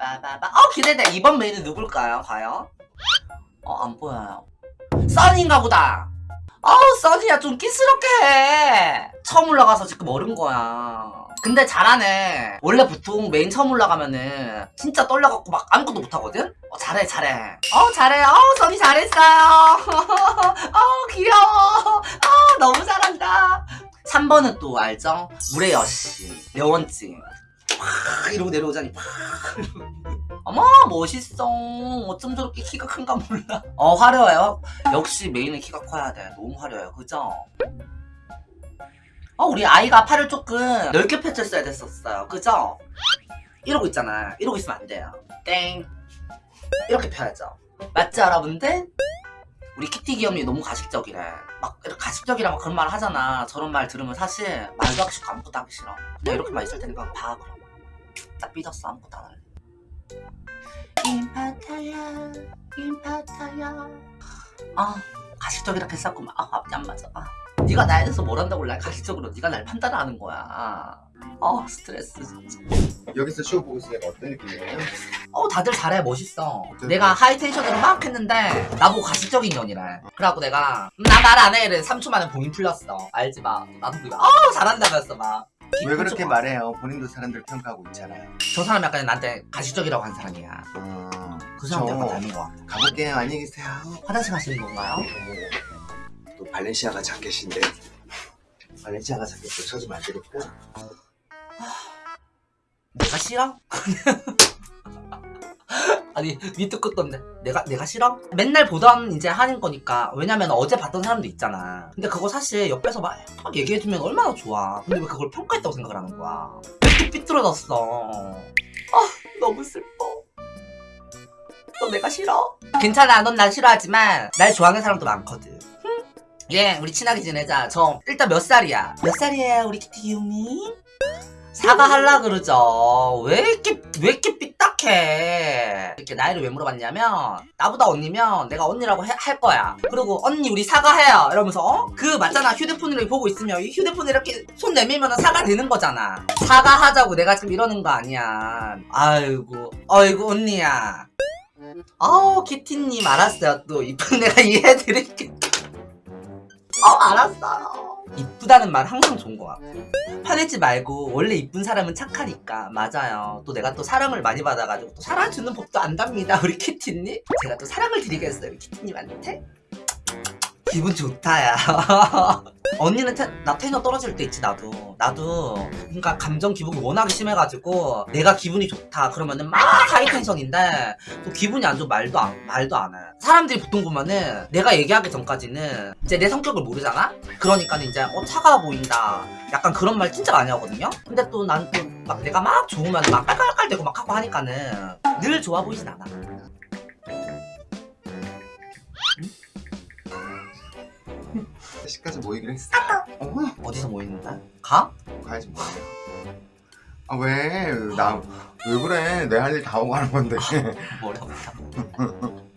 빠바바. 어 기대돼. 이번 메인은 누굴까요 과연? 어 안 보여요. 써니인가 보다. 어우 써니야 좀 끼스럽게 해. 처음 올라가서 지금 어른 거야. 근데 잘하네. 원래 보통 메인 처음 올라가면은 진짜 떨려갖고 막 아무것도 못하거든? 어 잘해 잘해. 어 잘해. 어 써니 잘했어요. 어 귀여워. 어 너무 잘한다. 3번은 또 알죠? 물의 여신 여원증 팍 이러고 내려오자니 팍. 어머 멋있어. 어쩜 저렇게 키가 큰가 몰라. 어 화려해요? 역시 메인은 키가 커야 돼. 너무 화려해요. 그죠? 어 우리 아이가 팔을 조금 넓게 펼쳤어야 됐었어요. 그죠? 이러고 있잖아. 이러고 있으면 안 돼요. 땡. 이렇게 펴야죠. 맞죠 여러분들? 우리 키티 귀염이 너무 가식적이래. 막 이렇게 가식적이라고 그런 말 하잖아. 저런 말 들으면 사실 말도 하기 싫고 아무것도 하기 싫어. 내가 이렇게만 있을 테니까 봐 그럼 딱 삐졌어 아무것도 안 할래 임파타야 임파타야. 아 가식적이라 했었구만 아 앞이 안 맞아. 아 네가 나에 대해서 뭘 한다고 날 가식적으로 네가 날 판단하는 거야. 아 스트레스 진짜. 여기서 쇼 보고 있으니까 어떤 느낌이에요? 어 다들 잘해 멋있어? 내가 하이텐션으로 막 했는데 나보고 가식적인 년이래 그래갖고 내가 음, 나말 안해. 이래 3초 만에 봉인 풀렸어. 알지 마. 나도 그거 어 잘한다면서 막 왜 그렇게 말해요? 본인도 사람들 평가하고 있잖아요. 저 사람 약간 나한테 가식적이라고 한 사람이야 음, 그 사람 저 약간 닮은 거 같아 가볼게요. 안녕히 계세요. 화장실 가시는 건가요? 또 발렌시아가 자켓인데 발렌시아가 자켓도 쳐주면 안 되겠고 내가 싫어? 아니 밑도 끝도 없네 내가 내가 싫어? 맨날 보던 이제 하는 거니까 왜냐면 어제 봤던 사람도 있잖아 근데 그거 사실 옆에서 막, 막 얘기해주면 얼마나 좋아 근데 왜 그걸 평가했다고 생각을 하는 거야 왜 삐뚤어졌어 아 너무 슬퍼 너 내가 싫어? 괜찮아 넌날 싫어하지만 날 좋아하는 사람도 많거든 흠. 예 우리 친하게 지내자 저 일단 몇 살이야? 몇 살이에요 우리 키티 귀요미? 사과할라 그러죠. 왜 이렇게, 왜 이렇게 삐딱해. 이렇게 나이를 왜 물어봤냐면, 나보다 언니면 내가 언니라고 해- 할 거야. 그리고 언니 우리 사과해요. 이러면서, 어? 그 맞잖아. 휴대폰으로 보고 있으면 이 휴대폰 이렇게 손 내밀면 사과 되는 거잖아. 사과하자고 내가 지금 이러는 거 아니야. 아이고, 아이고, 언니야. 아우, 키티님 알았어요. 또 이쁜 내가 이해해드릴게. 어, 알았어요. 이쁘다는 말 항상 좋은 것 같아. 화내지 말고 원래 이쁜 사람은 착하니까. 맞아요. 또 내가 또 사랑을 많이 받아가지고 또 사랑 주는 법도 안답니다. 우리 키티님. 제가 또 사랑을 드리겠어요 키티님한테. 기분 좋다 야 언니는 테, 나 테너 떨어질 때 있지 나도. 나도 그러니까 감정 기복이 워낙에 심해가지고 내가 기분이 좋다 그러면은 막 하이텐션인데 또 기분이 안 좋으면 말도 안 말도 안해. 사람들이 보통 보면은 내가 얘기하기 전까지는 이제 내 성격을 모르잖아? 그러니까 이제 어 차가워 보인다. 약간 그런 말 진짜 많이 하거든요? 근데 또 난 또 막 내가 막 좋으면 막 깔깔깔 대고 막 하고 하니까는 늘 좋아 보이진 않아 시까지 모이기로 했어. 어, 어디서 모이는데? 가? 가야지 뭐야. 아 왜? 나 왜 그래? 내 할 일 다 하고 가는 건데. 머리 아프다